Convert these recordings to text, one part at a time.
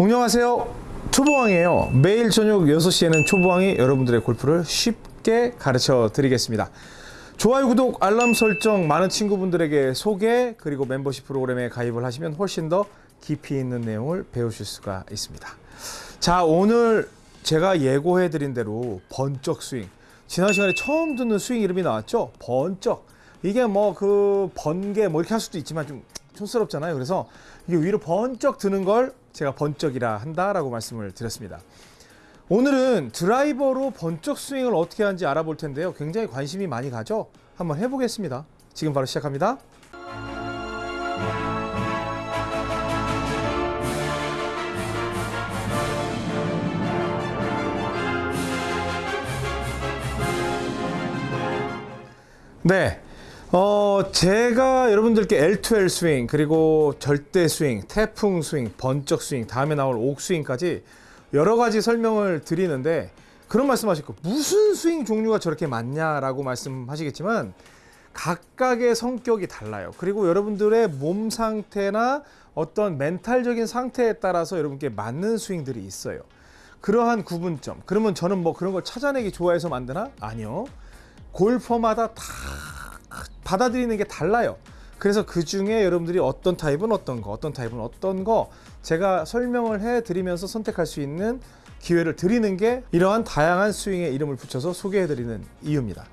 안녕하세요. 초보왕이에요. 매일 저녁 6시에는 초보왕이 여러분들의 골프를 쉽게 가르쳐 드리겠습니다. 좋아요 구독 알람 설정 많은 친구분들에게 소개 그리고 멤버십 프로그램에 가입을 하시면 훨씬 더 깊이 있는 내용을 배우실 수가 있습니다. 자 오늘 제가 예고해 드린 대로 번쩍 스윙. 지난 시간에 처음 듣는 스윙 이름이 나왔죠? 번쩍. 이게 뭐 그 번개 뭐 이렇게 할 수도 있지만 좀 촌스럽잖아요 그래서 이게 위로 번쩍 드는 걸 제가 번쩍이라 한다라고 말씀을 드렸습니다. 오늘은 드라이버로 번쩍 스윙을 어떻게 하는지 알아볼 텐데요. 굉장히 관심이 많이 가죠? 한번 해보겠습니다. 지금 바로 시작합니다. 네. 어, 제가 여러분들께 L2L 스윙, 그리고 절대 스윙, 태풍 스윙, 번쩍 스윙, 다음에 나올 옥 스윙까지 여러 가지 설명을 드리는데 그런 말씀 하실 거 무슨 스윙 종류가 저렇게 많냐 라고 말씀하시겠지만 각각의 성격이 달라요. 그리고 여러분들의 몸 상태나 어떤 멘탈적인 상태에 따라서 여러분께 맞는 스윙들이 있어요. 그러한 구분점. 그러면 저는 뭐 그런 걸 찾아내기 좋아해서 만드나? 아니요. 골퍼마다 다 받아들이는 게 달라요. 그래서 그 중에 여러분들이 어떤 타입은 어떤 거, 어떤 타입은 어떤 거 제가 설명을 해 드리면서 선택할 수 있는 기회를 드리는 게 이러한 다양한 스윙의 이름을 붙여서 소개해 드리는 이유입니다.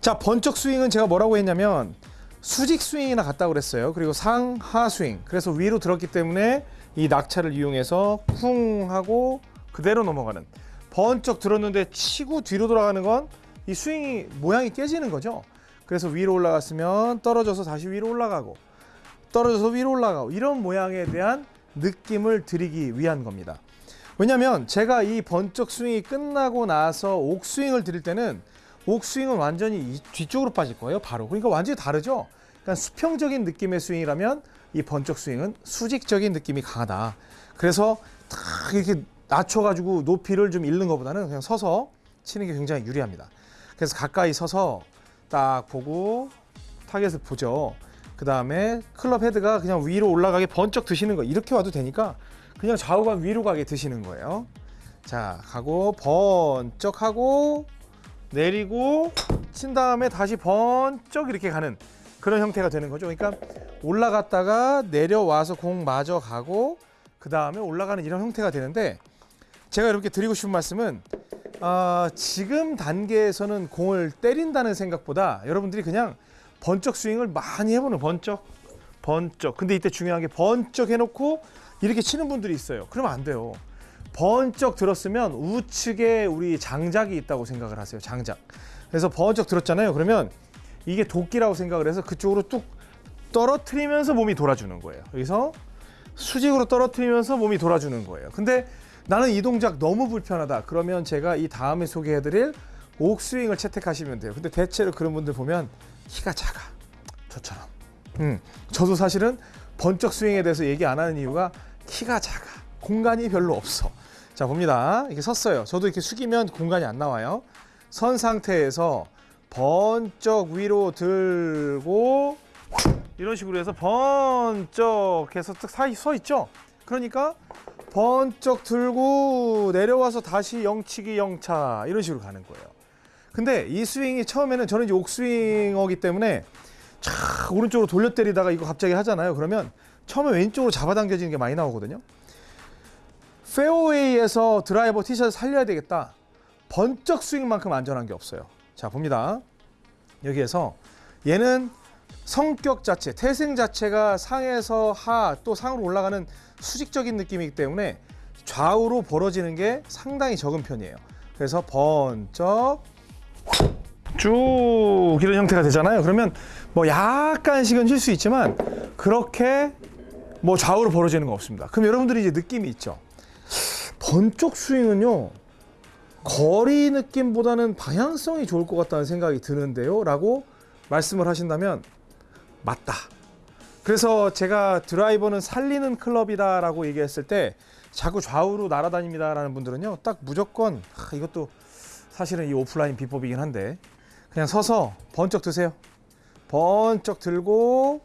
자, 번쩍 스윙은 제가 뭐라고 했냐면 수직 스윙이나 같다고 그랬어요. 그리고 상하 스윙. 그래서 위로 들었기 때문에 이 낙차를 이용해서 쿵 하고 그대로 넘어가는 번쩍 들었는데 치고 뒤로 돌아가는 건 이 스윙이 모양이 깨지는 거죠. 그래서 위로 올라갔으면 떨어져서 다시 위로 올라가고 떨어져서 위로 올라가고 이런 모양에 대한 느낌을 드리기 위한 겁니다. 왜냐면 제가 이 번쩍 스윙이 끝나고 나서 옥스윙을 드릴 때는 옥스윙은 완전히 뒤쪽으로 빠질 거예요. 바로. 그러니까 완전히 다르죠. 그러니까 수평적인 느낌의 스윙이라면 이 번쩍 스윙은 수직적인 느낌이 강하다. 그래서 탁 이렇게 낮춰가지고 높이를 좀 잃는 것보다는 그냥 서서 치는 게 굉장히 유리합니다. 그래서 가까이 서서 딱 보고 타겟을 보죠. 그 다음에 클럽 헤드가 그냥 위로 올라가게 번쩍 드시는 거 이렇게 와도 되니까 그냥 좌우가 위로 가게 드시는 거예요. 자 가고 번쩍 하고 내리고 친 다음에 다시 번쩍 이렇게 가는 그런 형태가 되는 거죠. 그러니까 올라갔다가 내려와서 공 마저 가고 그 다음에 올라가는 이런 형태가 되는데 제가 이렇게 드리고 싶은 말씀은 아, 지금 단계에서는 공을 때린다는 생각보다 여러분들이 그냥 번쩍 스윙을 많이 해보는 번쩍 번쩍. 근데 이때 중요한 게 번쩍 해놓고 이렇게 치는 분들이 있어요. 그러면 안 돼요. 번쩍 들었으면 우측에 우리 장작이 있다고 생각을 하세요 장작. 그래서 번쩍 들었잖아요. 그러면 이게 도끼라고 생각을 해서 그쪽으로 뚝 떨어뜨리면서 몸이 돌아주는 거예요. 여기서 수직으로 떨어뜨리면서 몸이 돌아주는 거예요. 근데 나는 이 동작 너무 불편하다. 그러면 제가 이 다음에 소개해드릴 옥스윙을 채택하시면 돼요. 근데 대체로 그런 분들 보면 키가 작아. 저처럼. 음, 저도 사실은 번쩍 스윙에 대해서 얘기 안 하는 이유가 키가 작아. 공간이 별로 없어. 자, 봅니다. 이렇게 섰어요. 저도 이렇게 숙이면 공간이 안 나와요. 선 상태에서 번쩍 위로 들고 이런 식으로 해서 번쩍 해서 서 있죠. 그러니까 번쩍 들고 내려와서 다시 영치기 영차 이런 식으로 가는 거예요. 근데 이 스윙이 처음에는 저는 옥스윙어기 때문에 촥 오른쪽으로 돌려 때리다가 이거 갑자기 하잖아요. 그러면 처음에 왼쪽으로 잡아당겨지는 게 많이 나오거든요. 페어웨이에서 드라이버 티샷을 살려야 되겠다. 번쩍 스윙만큼 안전한 게 없어요. 자 봅니다. 여기에서 얘는 성격 자체, 태생 자체가 상에서 하 또 상으로 올라가는 수직적인 느낌이기 때문에 좌우로 벌어지는 게 상당히 적은 편이에요. 그래서 번쩍 쭉 이런 형태가 되잖아요. 그러면 뭐 약간씩은 쉴 수 있지만 그렇게 뭐 좌우로 벌어지는 거 없습니다. 그럼 여러분들이 이제 느낌이 있죠. 번쩍 스윙은요. 거리 느낌보다는 방향성이 좋을 것 같다는 생각이 드는데요. 라고 말씀을 하신다면 맞다. 그래서 제가 드라이버는 살리는 클럽이다라고 얘기했을 때 자꾸 좌우로 날아다닙니다라는 분들은요 딱 무조건 하, 이것도 사실은 이 오프라인 비법이긴 한데 그냥 서서 번쩍 드세요 번쩍 들고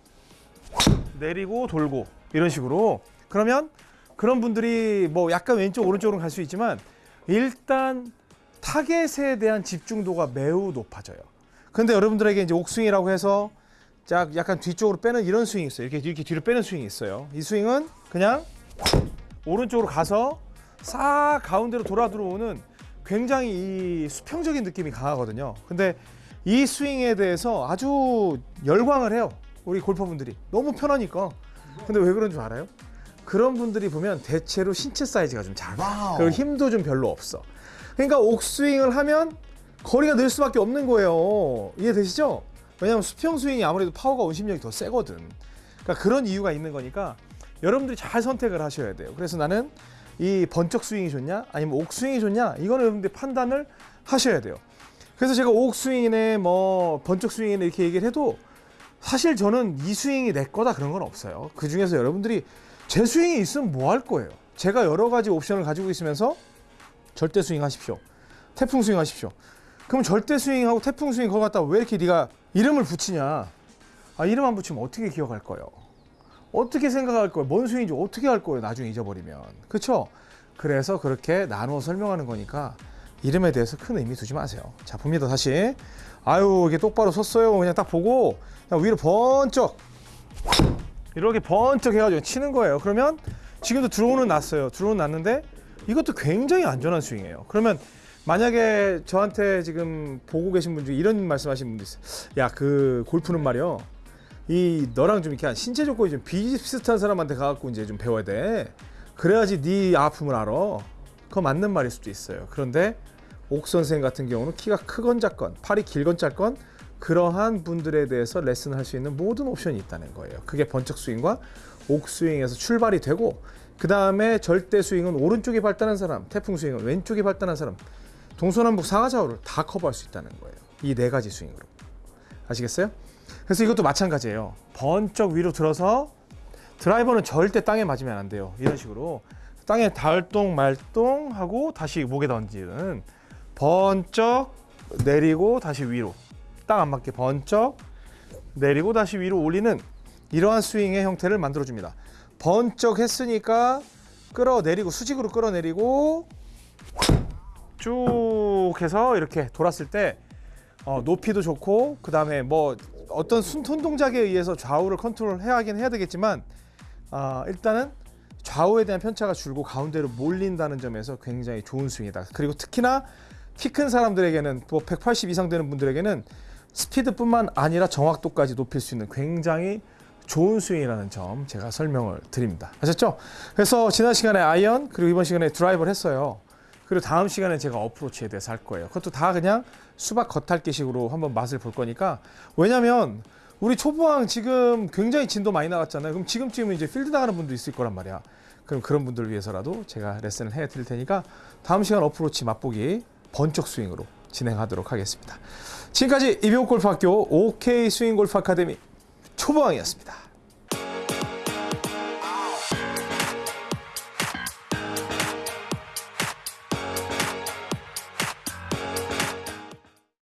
내리고 돌고 이런 식으로 그러면 그런 분들이 뭐 약간 왼쪽 오른쪽으로 갈 수 있지만 일단 타겟에 대한 집중도가 매우 높아져요. 근데 여러분들에게 이제 옥스윙이라고 해서 짝 약간 뒤쪽으로 빼는 이런 스윙이 있어요. 이렇게 이렇게 뒤로 빼는 스윙이 있어요. 이 스윙은 그냥 오른쪽으로 가서 싹 가운데로 돌아 들어오는 굉장히 이 수평적인 느낌이 강하거든요. 근데 이 스윙에 대해서 아주 열광을 해요. 우리 골퍼분들이 너무 편하니까. 근데 왜 그런 줄 알아요? 그런 분들이 보면 대체로 신체 사이즈가 좀 작아. 그리고 힘도 좀 별로 없어. 그러니까 옥스윙을 하면 거리가 늘 수밖에 없는 거예요. 이해되시죠? 왜냐하면 수평 스윙이 아무래도 파워가 원심력이 더 세거든. 그러니까 그런 이유가 있는 거니까 여러분들이 잘 선택을 하셔야 돼요. 그래서 나는 이 번쩍 스윙이 좋냐, 아니면 옥 스윙이 좋냐, 이거는 여러분들이 판단을 하셔야 돼요. 그래서 제가 옥 스윙이네, 뭐 번쩍 스윙이네 이렇게 얘기를 해도 사실 저는 이 스윙이 내 거다 그런 건 없어요. 그 중에서 여러분들이 제 스윙이 있으면 뭐 할 거예요? 제가 여러 가지 옵션을 가지고 있으면서 절대 스윙 하십시오. 태풍 스윙 하십시오. 그럼 절대 스윙하고 태풍 스윙 그거 갖다가 왜 이렇게 네가 이름을 붙이냐? 아 이름 안 붙이면 어떻게 기억할 거예요? 어떻게 생각할 거예요? 뭔 스윙인지 어떻게 할 거예요? 나중에 잊어버리면. 그렇죠? 그래서 그렇게 나누어 설명하는 거니까 이름에 대해서 큰 의미 두지 마세요. 자 봅니다 다시. 아유 이게 똑바로 섰어요. 그냥 딱 보고 그냥 위로 번쩍 이렇게 번쩍 해가지고 치는 거예요. 그러면 지금도 드로우는 났어요. 드로우는 났는데 이것도 굉장히 안전한 스윙이에요. 그러면 만약에 저한테 지금 보고 계신 분 중에 이런 말씀하시는 분도 있어요. 야 그 골프는 말이요. 이 너랑 좀 이렇게 한 신체 조건이 좀 비슷한 사람한테 가갖고 이제 좀 배워야 돼. 그래야지 네 아픔을 알아. 그거 맞는 말일 수도 있어요. 그런데 옥 선생 같은 경우는 키가 크건 작건, 팔이 길건 짧건 그러한 분들에 대해서 레슨을 할 수 있는 모든 옵션이 있다는 거예요. 그게 번쩍 스윙과 옥 스윙에서 출발이 되고 그 다음에 절대 스윙은 오른쪽이 발달한 사람, 태풍 스윙은 왼쪽이 발달한 사람, 동서남북 상하좌우를 다 커버할 수 있다는 거예요. 이 네 가지 스윙으로 아시겠어요? 그래서 이것도 마찬가지예요. 번쩍 위로 들어서 드라이버는 절대 땅에 맞으면 안 돼요. 이런 식으로 땅에 닿을동 말동 하고 다시 목에 던지는 번쩍 내리고 다시 위로 땅 안 맞게 번쩍 내리고 다시 위로 올리는 이러한 스윙의 형태를 만들어 줍니다. 번쩍 했으니까 끌어내리고 수직으로 끌어내리고 쭉 해서 이렇게 돌았을 때 어, 높이도 좋고 그 다음에 뭐 어떤 순, 손 동작에 의해서 좌우를 컨트롤 해야 하긴 해야 되겠지만 아, 일단은 좌우에 대한 편차가 줄고 가운데로 몰린다는 점에서 굉장히 좋은 스윙이다. 그리고 특히나 키 큰 사람들에게는 뭐 180 이상 되는 분들에게는 스피드뿐만 아니라 정확도까지 높일 수 있는 굉장히 좋은 스윙이라는 점 제가 설명을 드립니다. 아셨죠? 그래서 지난 시간에 아이언 그리고 이번 시간에 드라이버를 했어요. 그리고 다음 시간에 제가 어프로치에 대해서 할 거예요. 그것도 다 그냥 수박 겉핥기식으로 한번 맛을 볼 거니까 왜냐면 우리 초보왕 지금 굉장히 진도 많이 나갔잖아요. 그럼 지금쯤 이제 필드 나가는 분도 있을 거란 말이야. 그럼 그런 분들을 위해서라도 제가 레슨을 해 드릴 테니까 다음 시간 어프로치 맛보기 번쩍 스윙으로 진행하도록 하겠습니다. 지금까지 이병옥 골프학교 OK 스윙 골프 아카데미 초보왕이었습니다.